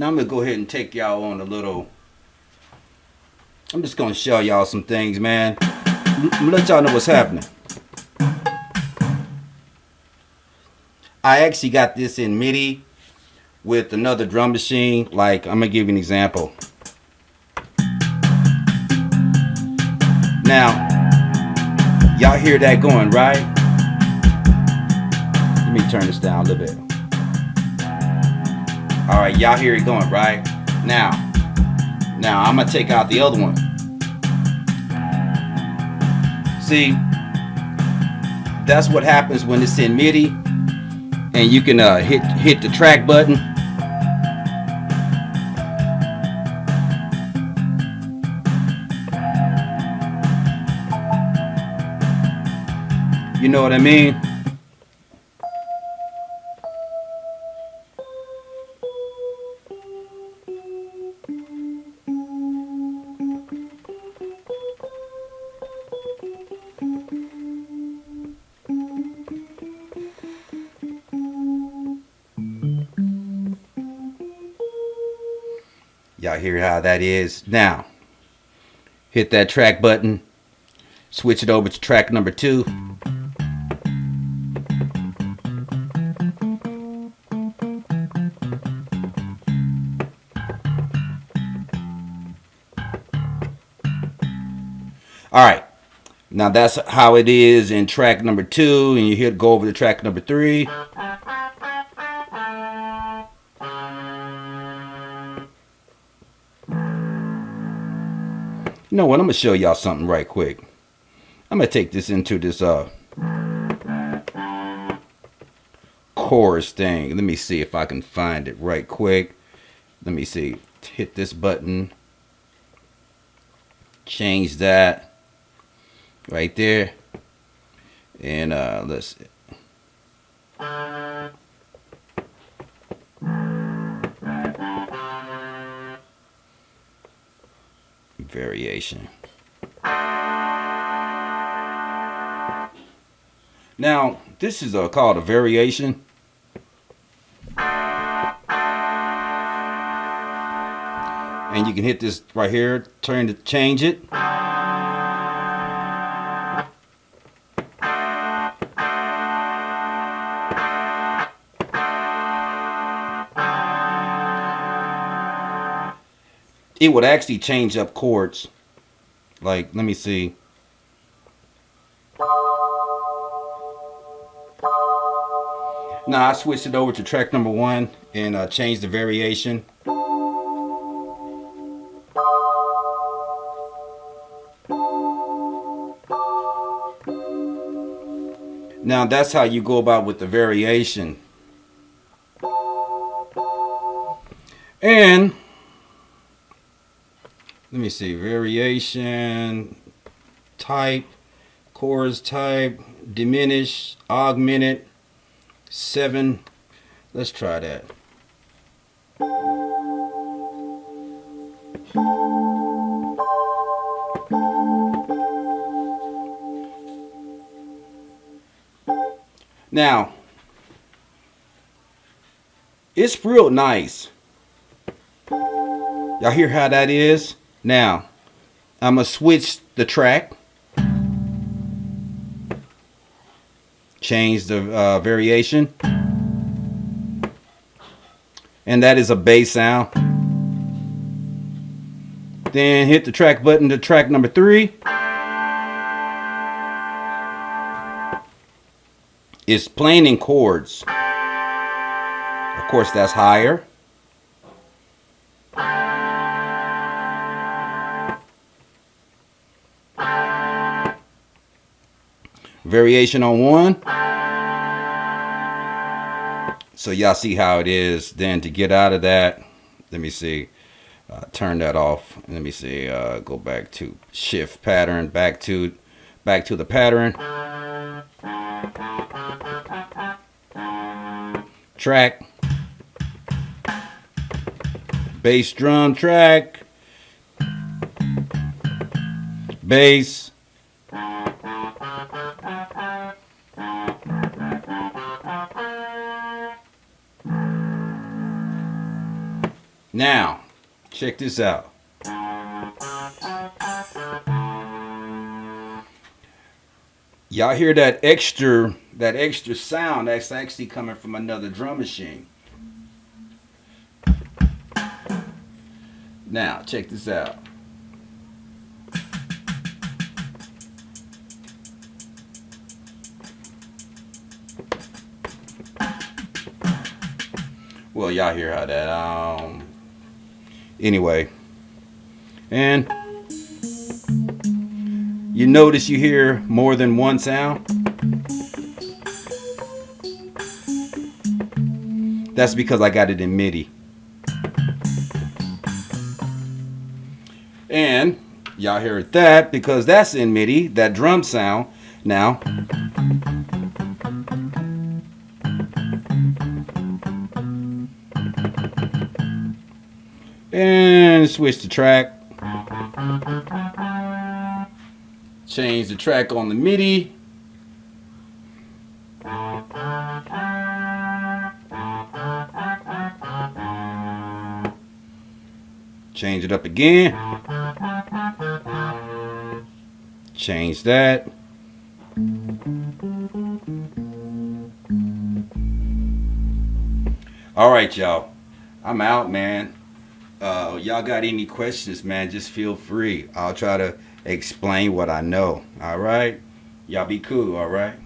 Now I'm gonna go ahead and take y'all on a little. I'm just gonna show y'all some things, man. I'm gonna let y'all know what's happening. I actually got this in MIDI with another drum machine. Like, I'm gonna give you an example. Now, y'all hear that going, right? Let me turn this down a little bit. All right, y'all hear it going, right? Now, now I'm gonna take out the other one. See, that's what happens when it's in MIDI and you can uh, hit hit the track button. You know what I mean? Y'all hear how that is? Now, hit that track button, switch it over to track number two. All right, now that's how it is in track number two, and you hit go over to track number three. You know what? I'm gonna show y'all something right quick. I'm gonna take this into this uh chorus thing. Let me see if I can find it right quick. Let me see. Hit this button. Change that right there. And uh let's variation. Now, this is uh, called a variation. And you can hit this right here, turn to change it. It would actually change up chords. Like, let me see. Now I switched it over to track number one and uh, changed the variation. Now that's how you go about with the variation. And me see, variation, type, chorus type, diminish, augmented, 7. Let's try that. Now, it's real nice. Y'all hear how that is? Now, I'm going to switch the track. Change the uh, variation. And that is a bass sound. Then hit the track button to track number three. It's playing in chords. Of course, that's higher. Variation on one. So y'all see how it is. Then to get out of that, let me see. Uh, turn that off. Let me see. Uh, go back to shift pattern. Back to back to the pattern. Track. Bass drum track. Bass. Now, check this out. Y'all hear that extra that extra sound that's actually coming from another drum machine. Now, check this out. Well, y'all hear how that um anyway. And you notice you hear more than one sound? That's because I got it in MIDI. And y'all heard that because that's in MIDI, that drum sound. Now, and switch the track. Change the track on the MIDI. Change it up again. Change that. All right, y'all. I'm out, man. Uh, y'all got any questions, man, just feel free. I'll try to explain what I know. All right? Y'all be cool, all right?